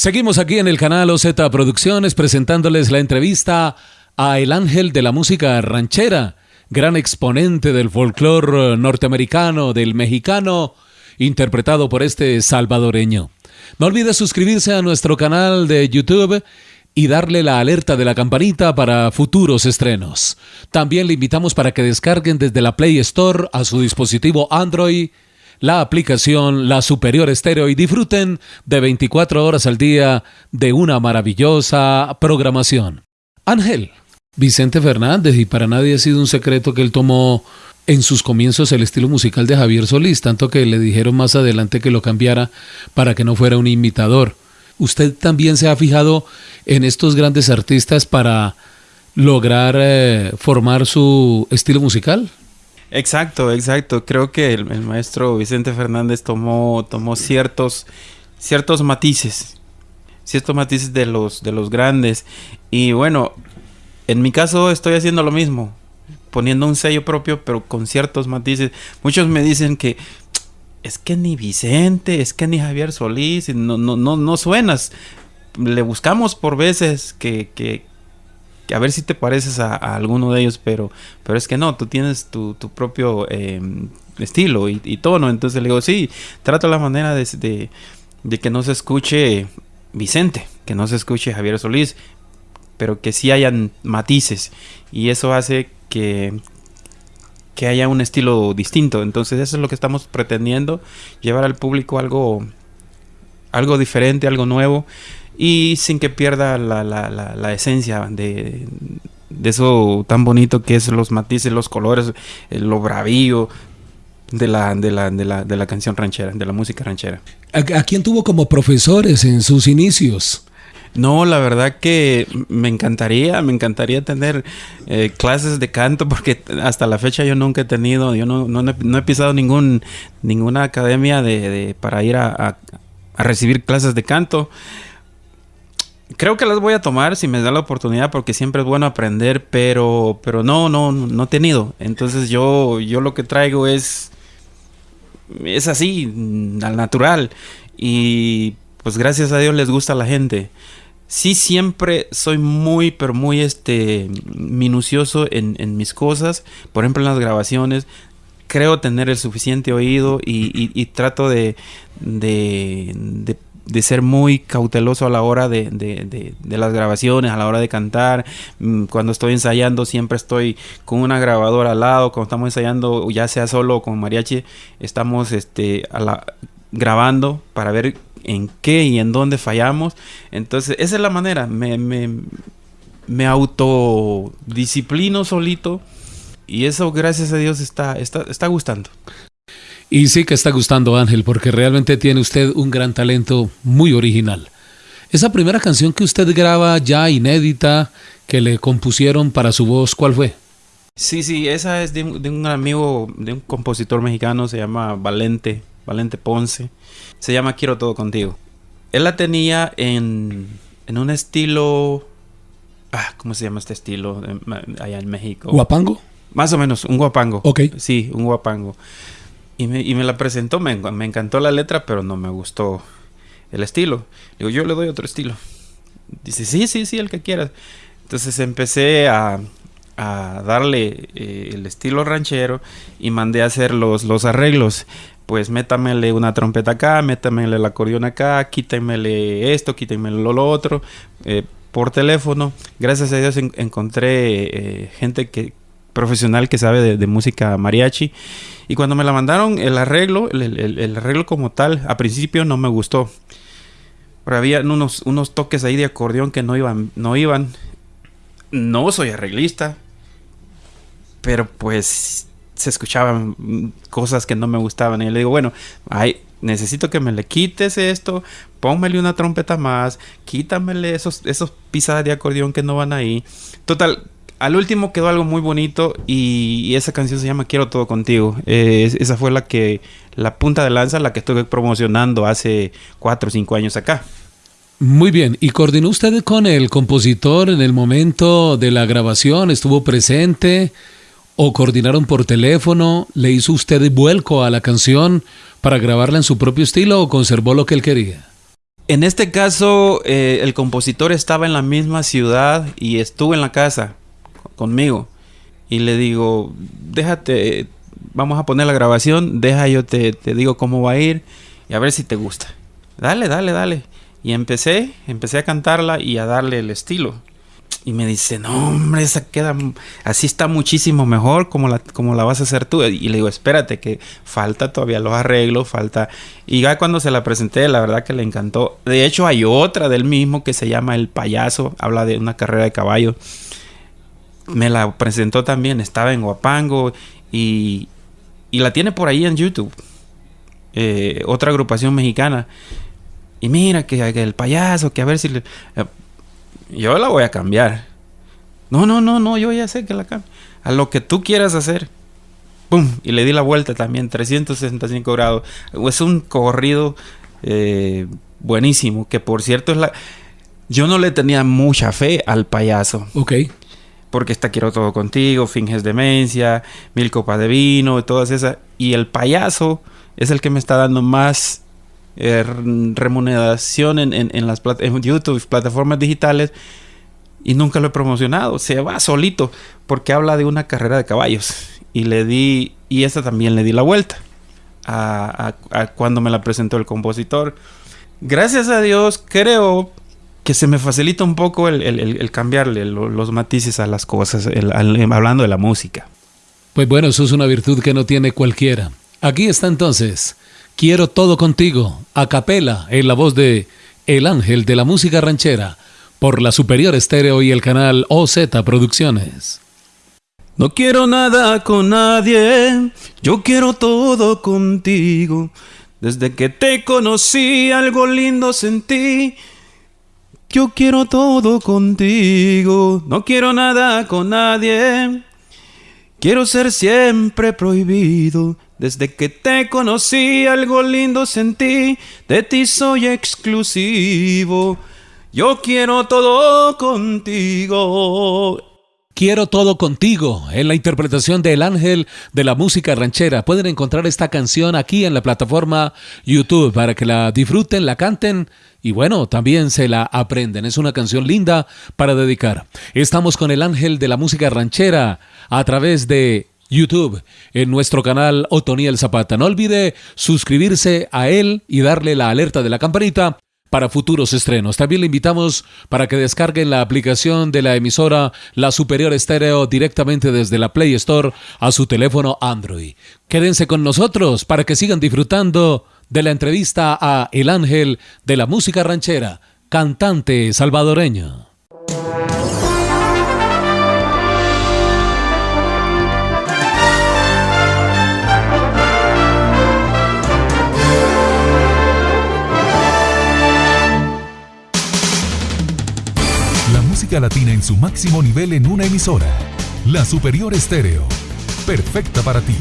Seguimos aquí en el canal OZ Producciones presentándoles la entrevista a El Ángel de la Música Ranchera, gran exponente del folclore norteamericano, del mexicano, interpretado por este salvadoreño. No olvide suscribirse a nuestro canal de YouTube y darle la alerta de la campanita para futuros estrenos. También le invitamos para que descarguen desde la Play Store a su dispositivo Android la aplicación La Superior Estéreo y disfruten de 24 horas al día de una maravillosa programación. Ángel, Vicente Fernández, y para nadie ha sido un secreto que él tomó en sus comienzos el estilo musical de Javier Solís, tanto que le dijeron más adelante que lo cambiara para que no fuera un imitador. ¿Usted también se ha fijado en estos grandes artistas para lograr eh, formar su estilo musical? Exacto, exacto. Creo que el, maestro Vicente Fernández tomó, tomó ciertos, ciertos matices, ciertos matices de los, de los grandes. Y bueno, en mi caso estoy haciendo lo mismo, poniendo un sello propio, pero con ciertos matices. Muchos me dicen que es que ni Vicente, es que ni Javier Solís, no, no, no, no suenas. Le buscamos por veces que, que, a ver si te pareces a, alguno de ellos, pero, pero es que no, tú tienes tu, propio em, estilo y, tono. Entonces le digo, sí, trato la manera de, que no se escuche Vicente, que no se escuche Javier Solís, pero que sí hayan matices. Y eso hace que, que haya un estilo distinto. Entonces eso es lo que estamos pretendiendo, llevar al público algo, algo diferente, algo nuevo y sin que pierda la, la, la, esencia de, eso tan bonito que es los matices, los colores, lo bravío de la, de la, de la, de la canción ranchera, de la música ranchera. ¿A, quién tuvo como profesores en sus inicios? No, la verdad que me encantaría, me encantaría tener eh, clases de canto porque hasta la fecha yo nunca he tenido, yo no, no, he pisado ningún, ninguna academia de, para ir a, a recibir clases de canto. Creo que las voy a tomar si me da la oportunidad porque siempre es bueno aprender, pero, pero no, no, no he tenido. Entonces yo, yo lo que traigo es, es así, al natural. Y pues gracias a Dios les gusta a la gente. Sí siempre soy muy, pero muy este, minucioso en, mis cosas. Por ejemplo, en las grabaciones creo tener el suficiente oído y, y, trato de, de, de de ser muy cauteloso a la hora de, de, de, las grabaciones, a la hora de cantar. Mm, cuando estoy ensayando siempre estoy con una grabadora al lado. Cuando estamos ensayando, ya sea solo o con mariachi, estamos este, a la, grabando para ver en qué y en dónde fallamos. Entonces, esa es la manera. Me, me, me autodisciplino solito. Y eso, gracias a Dios, está, está, está gustando. Y sí que está gustando Ángel, porque realmente tiene usted un gran talento muy original. Esa primera canción que usted graba ya inédita, que le compusieron para su voz, ¿cuál fue? Sí, sí, esa es de, un amigo, de un compositor mexicano, se llama Valente, Valente Ponce. Se llama Quiero todo contigo. Él la tenía en, en un estilo... Ah, ¿Cómo se llama este estilo allá en México? ¿Guapango? Más o menos, un guapango. Ok. Sí, un guapango. Y me, la presentó, me, encantó la letra, pero no me gustó el estilo. Digo, yo le doy otro estilo. Dice, sí, sí, sí, el que quieras. Entonces empecé a, darle eh, el estilo ranchero y mandé a hacer los, los arreglos. Pues métamele una trompeta acá, métamele el acordeón acá, quítemele esto, quítemele lo, otro. Eh, por teléfono. Gracias a Dios encontré eh, gente que, profesional que sabe de, música mariachi y cuando me la mandaron, el arreglo, el, arreglo como tal, a principio no me gustó. Había unos, unos toques ahí de acordeón que no iban, no iban. No soy arreglista. Pero pues se escuchaban cosas que no me gustaban. Y le digo, bueno, ay, necesito que me le quites esto, póngmele una trompeta más, quítamele esos, esos pisadas de acordeón que no van ahí. Total, al último quedó algo muy bonito y, esa canción se llama Quiero todo contigo. Eh, esa fue la que, la punta de lanza, la que estuve promocionando hace cuatro o cinco años acá. Muy bien, ¿y coordinó usted con el compositor en el momento de la grabación? ¿Estuvo presente? ¿O coordinaron por teléfono? ¿Le hizo usted vuelco a la canción para grabarla en su propio estilo o conservó lo que él quería? En este caso, eh, el compositor estaba en la misma ciudad y estuvo en la casa conmigo. Y le digo, déjate, vamos a poner la grabación, deja yo te, te digo cómo va a ir y a ver si te gusta. Dale, dale, dale. Y empecé, empecé a cantarla y a darle el estilo. Y me dice, no, hombre, esa queda, así está muchísimo mejor como la, como la vas a hacer tú. Y le digo, espérate, que falta todavía los arreglos, falta. Y ya cuando se la presenté, la verdad que le encantó. De hecho, hay otra del mismo que se llama El Payaso, habla de una carrera de caballo. Me la presentó también, estaba en Guapango y, y la tiene por ahí en YouTube. Eh, otra agrupación mexicana. Y mira que, el payaso, que a ver si le, yo la voy a cambiar. No, no, no, no, yo ya sé que la cambio. A lo que tú quieras hacer. ¡Pum! Y le di la vuelta también, 365 grados. Es un corrido eh, buenísimo, que por cierto es la... Yo no le tenía mucha fe al payaso. Ok. Porque está Quiero Todo Contigo, Finges Demencia, Mil Copas de Vino, todas esas. Y el payaso es el que me está dando más eh, remuneración en, en, las en YouTube, plataformas digitales, y nunca lo he promocionado. Se va solito porque habla de una carrera de caballos. Y le di, y esta también le di la vuelta a, cuando me la presentó el compositor. Gracias a Dios, creo que se me facilita un poco el, cambiarle los matices a las cosas, hablando de la música. Pues bueno, eso es una virtud que no tiene cualquiera. Aquí está entonces Quiero todo contigo, a capela, en la voz de El Ángel de la Música Ranchera, por la Superior Estéreo y el canal OZ Producciones. No quiero nada con nadie, yo quiero todo contigo. Desde que te conocí, algo lindo sentí. Yo quiero todo contigo, no quiero nada con nadie. Quiero ser siempre prohibido desde que te conocí algo lindo sentí, de ti soy exclusivo. Yo quiero todo contigo. Quiero todo contigo en la interpretación del ángel de la música ranchera. Pueden encontrar esta canción aquí en la plataforma YouTube para que la disfruten, la canten y bueno, también se la aprenden. Es una canción linda para dedicar. Estamos con el ángel de la música ranchera a través de YouTube, en nuestro canal Otoniel Zapata. No olvide suscribirse a él y darle la alerta de la campanita para futuros estrenos. También le invitamos para que descarguen la aplicación de la emisora La Superior Estéreo directamente desde la Play Store a su teléfono Android. Quédense con nosotros para que sigan disfrutando de la entrevista a El Ángel de la Música Ranchera, cantante salvadoreño. Latina en su máximo nivel en una emisora. La Superior Estéreo. Perfecta para ti.